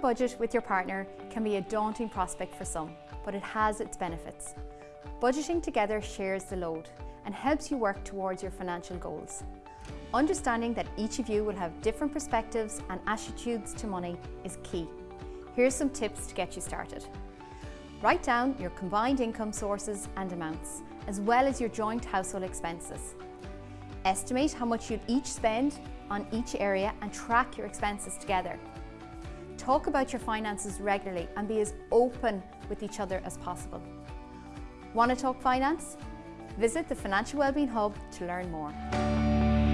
budget with your partner can be a daunting prospect for some, but it has its benefits. Budgeting together shares the load and helps you work towards your financial goals. Understanding that each of you will have different perspectives and attitudes to money is key. Here's some tips to get you started. Write down your combined income sources and amounts, as well as your joint household expenses. Estimate how much you'd each spend on each area and track your expenses together. Talk about your finances regularly and be as open with each other as possible. Want to talk finance? Visit the Financial Wellbeing Hub to learn more.